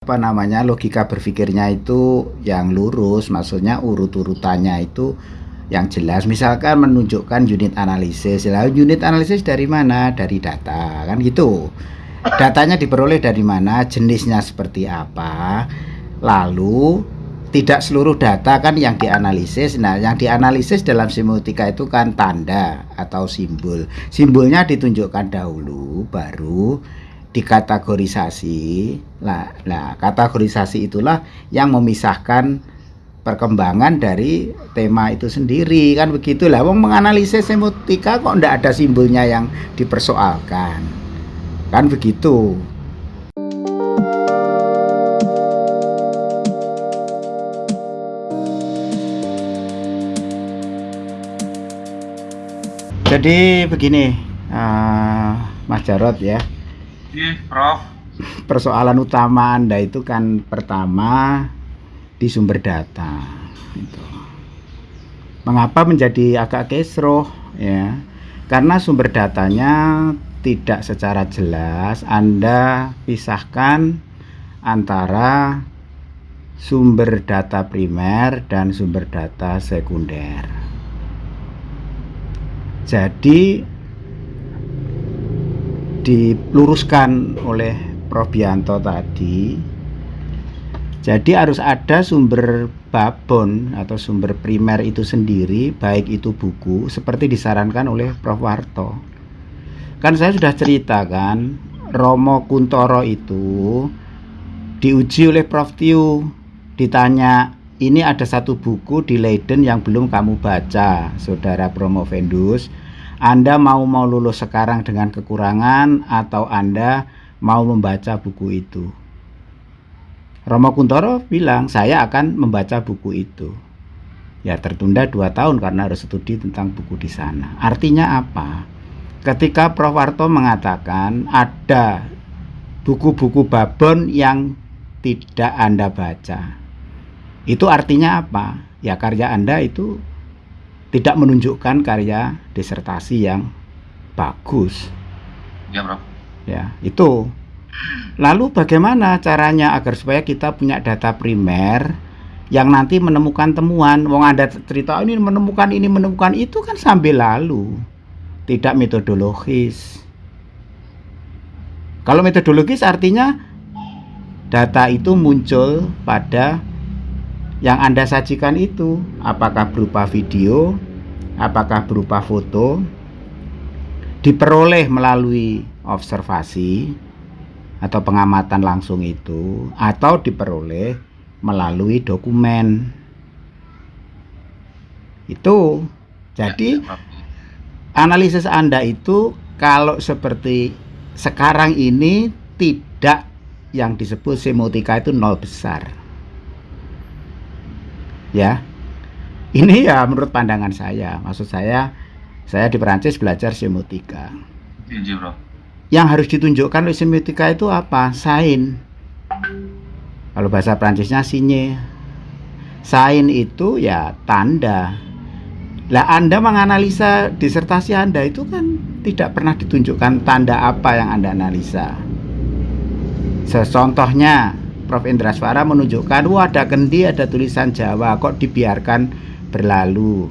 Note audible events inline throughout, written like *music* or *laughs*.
apa namanya logika berpikirnya itu yang lurus maksudnya urut-urutannya itu yang jelas. Misalkan menunjukkan unit analisis. Lalu unit analisis dari mana? Dari data kan gitu. Datanya diperoleh dari mana? Jenisnya seperti apa? Lalu tidak seluruh data kan yang dianalisis. Nah yang dianalisis dalam semiotika itu kan tanda atau simbol. Simbolnya ditunjukkan dahulu baru dikategorisasi. Nah, nah kategorisasi itulah yang memisahkan perkembangan dari tema itu sendiri kan begitulah wong menganalisis semiotika kok ndak ada simbolnya yang dipersoalkan kan begitu. Jadi begini uh, Mas Jarot ya Prof. Persoalan utama Anda itu kan pertama di sumber data. Gitu. Mengapa menjadi agak kesroh ya? Karena sumber datanya tidak secara jelas Anda pisahkan antara sumber data primer dan sumber data sekunder. Jadi diluruskan oleh Prof. Bianto tadi. Jadi harus ada sumber babon atau sumber primer itu sendiri baik itu buku seperti disarankan oleh Prof. Warto. Kan saya sudah ceritakan Romo Kuntoro itu diuji oleh Prof. Tiu. Ditanya ini ada satu buku di Leiden yang belum kamu baca saudara Promovendus anda mau mau lulus sekarang dengan kekurangan atau Anda mau membaca buku itu? Romo Kuntoro bilang, saya akan membaca buku itu. Ya tertunda dua tahun karena harus studi tentang buku di sana. Artinya apa? Ketika Prof. Warto mengatakan ada buku-buku babon yang tidak Anda baca. Itu artinya apa? Ya karya Anda itu tidak menunjukkan karya disertasi yang bagus. Ya, Bro. Ya, itu. Lalu bagaimana caranya agar supaya kita punya data primer yang nanti menemukan temuan, wong Anda cerita oh, ini menemukan ini menemukan itu kan sambil lalu. Tidak metodologis. Kalau metodologis artinya data itu muncul pada yang Anda sajikan itu apakah berupa video, apakah berupa foto diperoleh melalui observasi atau pengamatan langsung itu atau diperoleh melalui dokumen. Itu. Jadi ya, ya, analisis Anda itu kalau seperti sekarang ini tidak yang disebut semiotika itu nol besar ya. Ini ya menurut pandangan saya. Maksud saya saya di Perancis belajar semiotika. Iya, yang harus ditunjukkan oleh semiotika itu apa? Sain kalau bahasa Perancisnya sinye. Sain itu ya tanda. Lah Anda menganalisa disertasi Anda itu kan tidak pernah ditunjukkan tanda apa yang Anda analisa. Contohnya Prof. Indraswara menunjukkan wah ada kendi ada tulisan Jawa kok dibiarkan berlalu?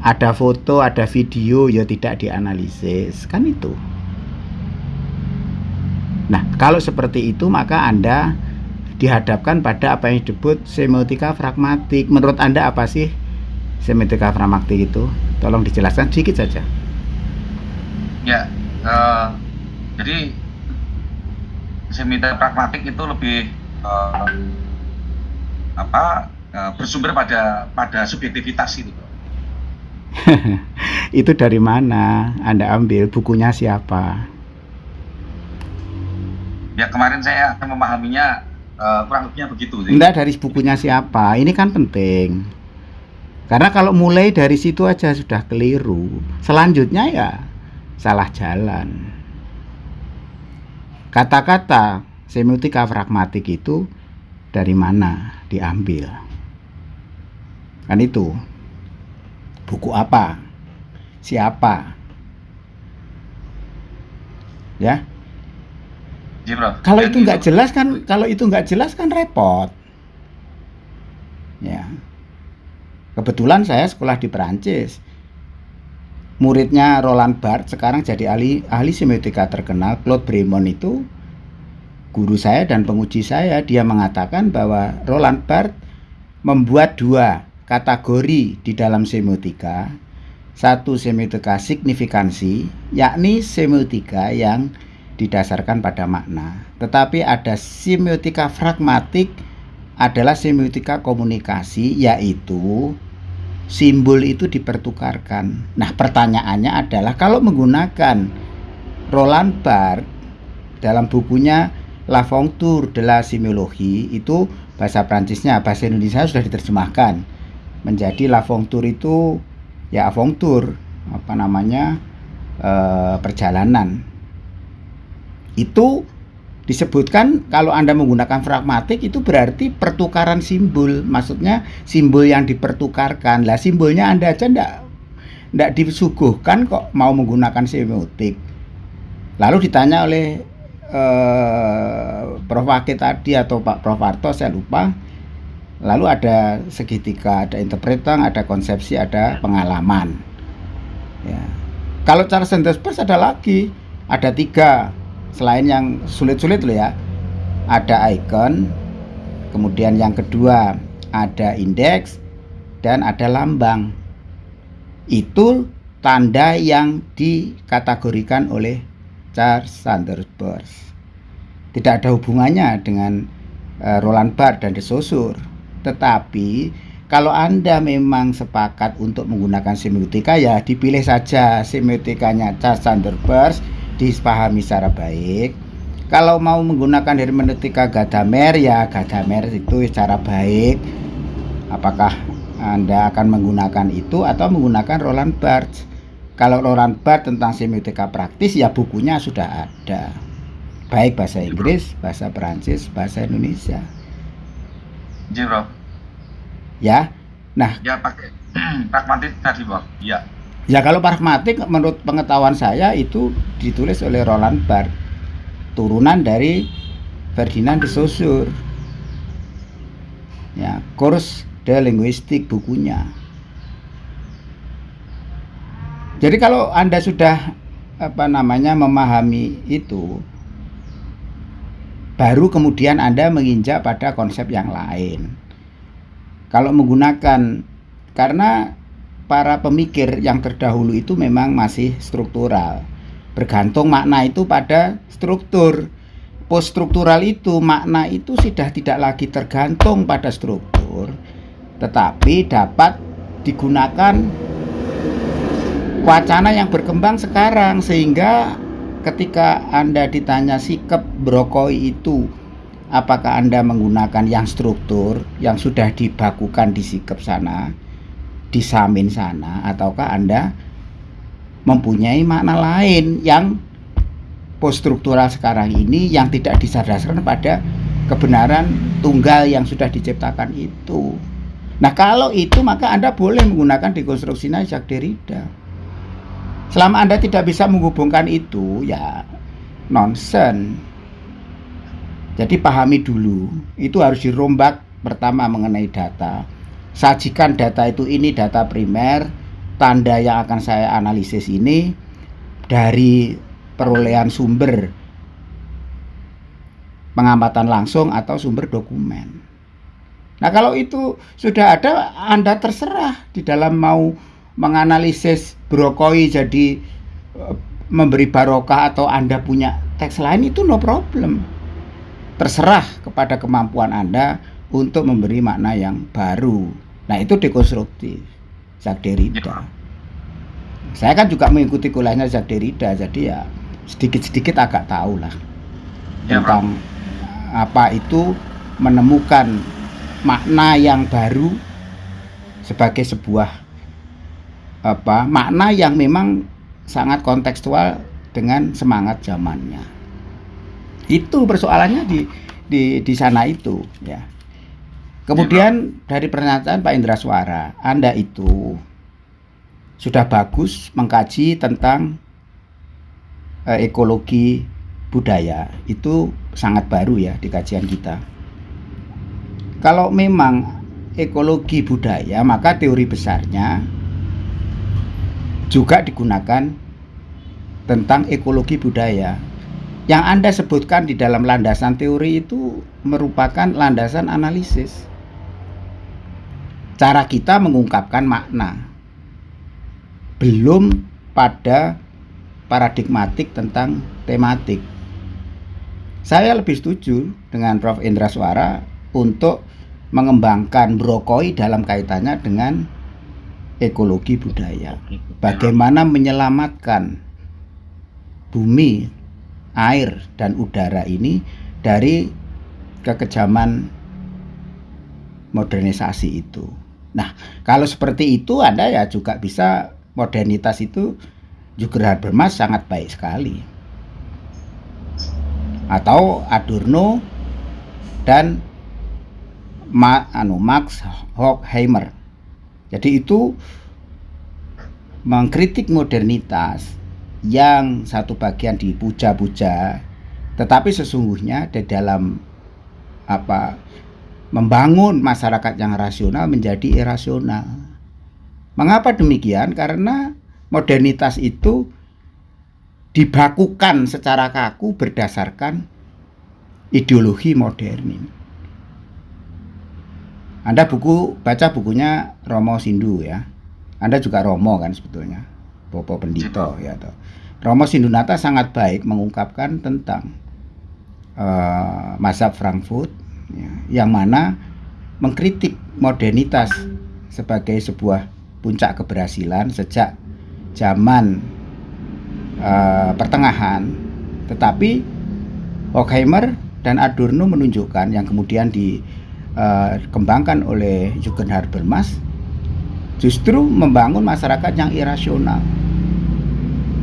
Ada foto ada video ya tidak dianalisis. Kan itu. Nah kalau seperti itu maka anda dihadapkan pada apa yang disebut semiotika pragmatik. Menurut anda apa sih semiotika pragmatik itu? Tolong dijelaskan sedikit saja. Ya uh, jadi semiotika pragmatik itu lebih uh, apa uh, bersumber pada pada subjektivitas itu. *laughs* itu dari mana Anda ambil bukunya siapa? Ya kemarin saya akan memahaminya uh, kurang lebihnya begitu. Enggak dari bukunya siapa? Ini kan penting. Karena kalau mulai dari situ aja sudah keliru, selanjutnya ya salah jalan. Kata-kata semiotika pragmatik itu dari mana diambil? Kan itu. Buku apa? Siapa? Ya. Iya. Kalau itu nggak jelas kan, kalau itu nggak jelas kan repot. Ya. Kebetulan saya sekolah di Perancis. Muridnya Roland Barthes sekarang jadi ahli ahli semiotika terkenal. Claude Bremont itu guru saya dan penguji saya. Dia mengatakan bahwa Roland Barthes membuat dua kategori di dalam semiotika. Satu semiotika signifikansi, yakni semiotika yang didasarkan pada makna. Tetapi ada semiotika pragmatik adalah semiotika komunikasi yaitu simbol itu dipertukarkan. Nah, pertanyaannya adalah kalau menggunakan Roland Barthes dalam bukunya La Fonture de la itu bahasa Prancisnya, bahasa Indonesia sudah diterjemahkan menjadi La Fonture itu ya Fonture apa namanya eh, perjalanan itu disebutkan kalau Anda menggunakan pragmatik itu berarti pertukaran simbol. Maksudnya simbol yang dipertukarkan. Lah simbolnya Anda aja ndak ndak disuguhkan kok mau menggunakan semiotik. Lalu ditanya oleh eh, Prof. Wakil tadi atau Pak Prof. Arto saya lupa. Lalu ada segitiga, ada interpretan, ada konsepsi, ada pengalaman. Ya. Kalau cara Sanders ada lagi, ada tiga selain yang sulit-sulit loh ya ada icon kemudian yang kedua ada indeks dan ada lambang. Itu tanda yang dikategorikan oleh Charles Sanders Peirce. Tidak ada hubungannya dengan uh, Roland Barthes dan Saussure. Tetapi kalau Anda memang sepakat untuk menggunakan semiotika ya dipilih saja semiotikanya Charles Sanders Peirce dipahami secara baik. Kalau mau menggunakan hermeneutika Gadamer ya Gadamer itu secara baik. Apakah anda akan menggunakan itu atau menggunakan Roland Barthes? Kalau Roland Barthes tentang semiotika praktis ya bukunya sudah ada. Baik bahasa Inggris bahasa Perancis bahasa Indonesia. Iya, Prof. ya? Nah Ya pakai *clears throat* pragmatis tadi, Prof. Iya. Ya kalau pragmatik menurut pengetahuan saya itu ditulis oleh Roland Barthes. Turunan dari Ferdinand de Saussure. Ya kurs de linguistik bukunya. Jadi kalau anda sudah apa namanya memahami itu baru kemudian anda menginjak pada konsep yang lain. Kalau menggunakan karena para pemikir yang terdahulu itu memang masih struktural. Bergantung makna itu pada struktur. Poststruktural itu makna itu sudah tidak lagi tergantung pada struktur tetapi dapat digunakan wacana yang berkembang sekarang sehingga ketika Anda ditanya sikap brokoi itu apakah Anda menggunakan yang struktur yang sudah dibakukan di sikap sana di samin sana ataukah Anda mempunyai makna lain yang poststruktural sekarang ini yang tidak disadaskan pada kebenaran tunggal yang sudah diciptakan itu. Nah kalau itu maka Anda boleh menggunakan dekonstruksi Jacques Derrida. Selama Anda tidak bisa menghubungkan itu ya nonsen. Jadi pahami dulu itu harus dirombak pertama mengenai data. Sajikan data itu ini data primer, tanda yang akan saya analisis ini dari perolehan sumber pengamatan langsung atau sumber dokumen. Nah, kalau itu sudah ada, Anda terserah di dalam mau menganalisis brokoi jadi eh, memberi barokah atau Anda punya teks lain itu no problem. Terserah kepada kemampuan Anda untuk memberi makna yang baru. Nah, itu dekonstruktif. Jacques Derrida. Ya. Saya kan juga mengikuti kuliahnya Jacques Derrida, jadi ya sedikit-sedikit agak tahu lah ya, tentang bro. apa itu menemukan makna yang baru sebagai sebuah apa makna yang memang sangat kontekstual dengan semangat zamannya. Itu persoalannya di di di sana itu ya. Kemudian dari pernyataan Pak Indra Suara, Anda itu sudah bagus mengkaji tentang uh, ekologi budaya itu sangat baru ya di kajian kita. Kalau memang ekologi budaya, maka teori besarnya juga digunakan tentang ekologi budaya. Yang Anda sebutkan di dalam landasan teori itu merupakan landasan analisis. Cara kita mengungkapkan makna. Belum pada paradigmatik tentang tematik. Saya lebih setuju dengan Prof. Indra Suara untuk mengembangkan brokoi dalam kaitannya dengan ekologi budaya. Bagaimana menyelamatkan bumi, air, dan udara ini dari kekejaman modernisasi itu. Nah, kalau seperti itu Anda ya juga bisa modernitas itu juga Habermas sangat baik sekali. Atau Adorno dan Ma, anu Max Horkheimer. Jadi itu mengkritik modernitas yang satu bagian dipuja-puja, tetapi sesungguhnya di dalam apa membangun masyarakat yang rasional menjadi irasional. Mengapa demikian? Karena modernitas itu dibakukan secara kaku berdasarkan ideologi modern. Anda buku baca bukunya Romo Sindu ya. Anda juga Romo kan sebetulnya. Popo Pendito ya toh. Romo Sindunata sangat baik mengungkapkan tentang uh, mazhab Frankfurt ya, yang mana mengkritik modernitas sebagai sebuah puncak keberhasilan sejak zaman uh, pertengahan. Tetapi Horkheimer dan Adorno menunjukkan yang kemudian di uh, kembangkan oleh Jürgen Habermas justru membangun masyarakat yang irasional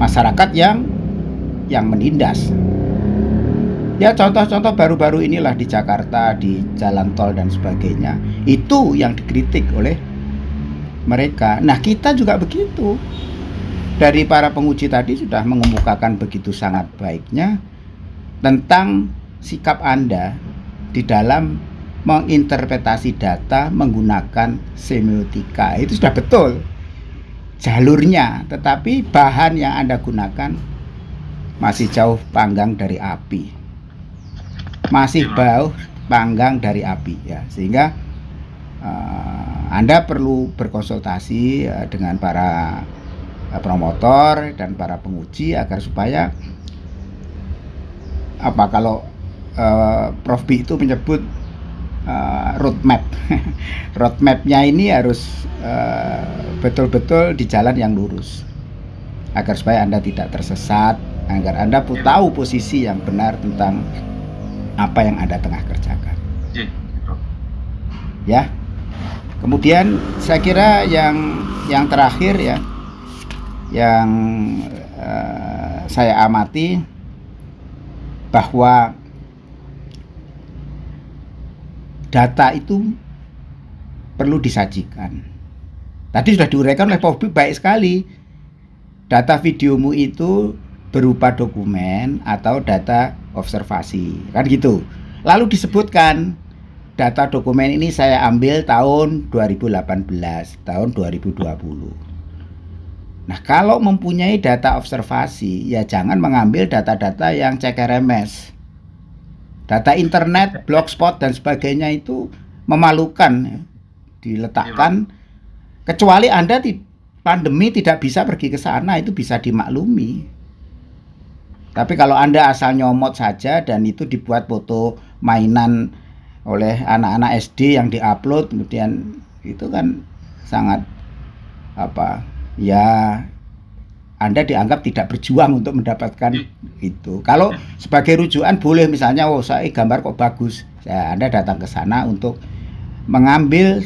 masyarakat yang yang menindas ya contoh-contoh baru-baru inilah di Jakarta di jalan tol dan sebagainya. Itu yang dikritik oleh mereka. Nah kita juga begitu. Dari para penguji tadi sudah mengemukakan begitu sangat baiknya tentang sikap Anda di dalam menginterpretasi data menggunakan semiotika. Itu sudah betul. Jalurnya tetapi bahan yang Anda gunakan masih jauh panggang dari api masih bau panggang dari api ya. Sehingga uh, Anda perlu berkonsultasi uh, dengan para uh, promotor dan para penguji agar supaya apa kalau uh, Prof. B itu menyebut uh, roadmap. *laughs* Roadmapnya ini harus eh, betul-betul uh, di jalan yang lurus agar supaya anda tidak tersesat, agar anda pun tahu posisi yang benar tentang apa yang anda tengah kerjakan. Ya. Kemudian saya kira yang yang terakhir ya, yang uh, saya amati bahwa data itu perlu disajikan. Tadi sudah diuraikan oleh Pak baik sekali. Data videomu itu berupa dokumen atau data observasi, kan gitu. Lalu disebutkan data dokumen ini saya ambil tahun 2018, tahun 2020. Nah, kalau mempunyai data observasi, ya jangan mengambil data-data yang CKRMS Data internet, blogspot dan sebagainya itu memalukan ya. diletakkan kecuali Anda pandemi tidak bisa pergi ke sana itu bisa dimaklumi. Tapi kalau Anda asal nyomot saja dan itu dibuat foto mainan oleh anak-anak SD yang diupload kemudian itu kan sangat apa ya anda dianggap tidak berjuang untuk mendapatkan hmm. itu. Kalau sebagai rujukan boleh misalnya, oh saya gambar kok bagus, ya Anda datang ke sana untuk mengambil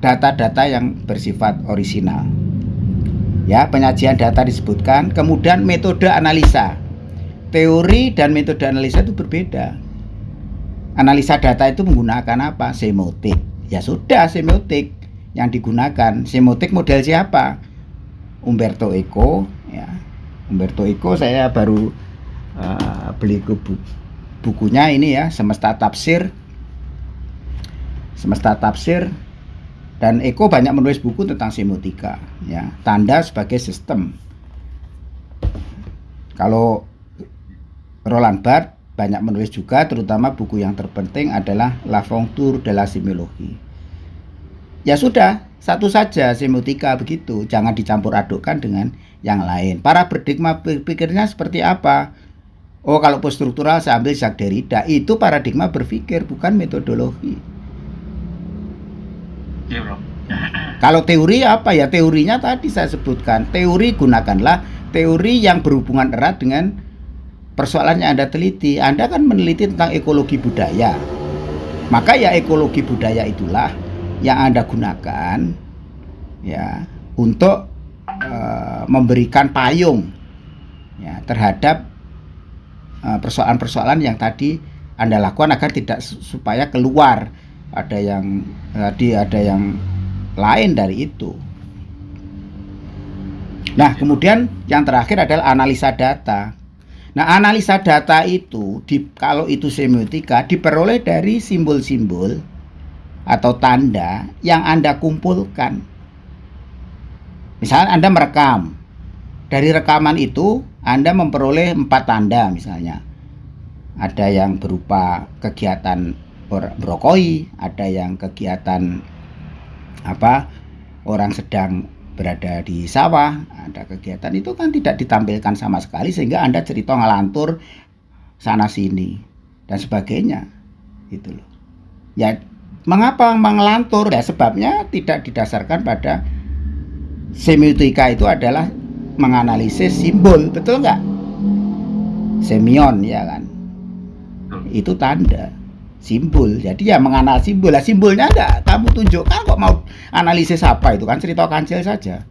data-data yang bersifat orisinal. Ya, penyajian data disebutkan, kemudian metode analisa. Teori dan metode analisa itu berbeda. Analisa data itu menggunakan apa? Semiotik. Ya sudah, semiotik yang digunakan. Semiotik model siapa? Umberto Eco ya Umberto Eco saya baru eh, beli ke bu- bukunya ini ya semesta tafsir semesta tafsir dan Eko banyak menulis buku tentang semiotika ya tanda sebagai sistem kalau Roland Barthes banyak menulis juga terutama buku yang terpenting adalah La Fonction de la ya sudah satu saja semiotika begitu. Jangan dicampur adukkan dengan yang lain. Para berdigma berpikirnya seperti apa? Oh kalau poststruktural saya ambil Jacques Derrida. Itu paradigma berpikir bukan metodologi. Oke bro. *clears throat* kalau teori apa? Ya teorinya tadi saya sebutkan. Teori gunakanlah teori yang berhubungan erat dengan persoalan yang Anda teliti Anda kan meneliti tentang ekologi budaya maka ya ekologi budaya itulah yang Anda gunakan ya untuk eh, memberikan payung ya terhadap eh, persoalan-persoalan yang tadi Anda lakukan agar tidak su- supaya keluar ada yang tadi ada yang lain dari itu. Nah, kemudian yang terakhir adalah analisa data. Nah, analisa data itu di kalau itu semiotika diperoleh dari simbol-simbol atau tanda yang Anda kumpulkan. Misalnya Anda merekam. Dari rekaman itu Anda memperoleh empat tanda misalnya. Ada yang berupa kegiatan berokoi, ada yang kegiatan apa orang sedang berada di sawah, ada kegiatan itu kan tidak ditampilkan sama sekali sehingga Anda cerita ngelantur sana sini dan sebagainya. Gitu loh. Ya mengapa mengelantur? Ya sebabnya tidak didasarkan pada semiotika itu adalah menganalisis simbol, betul nggak? Semion ya kan? Itu tanda simbol. Jadi ya mengenal simbol. Lah simbolnya enggak kamu tunjukkan kok mau analisis apa itu kan cerita kancil saja.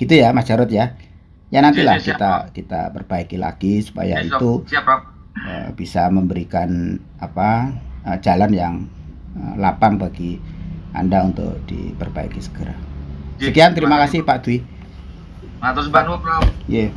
Gitu ya Mas Jarod ya. Ya nantilah Siap, siap, kita kita perbaiki lagi supaya Siap, itu Siap eh, bisa memberikan apa eh, jalan yang eh, lapang bagi Anda untuk diperbaiki segera. Sekian terima kasih Pak Dwi. Matur suwun bro. Iya.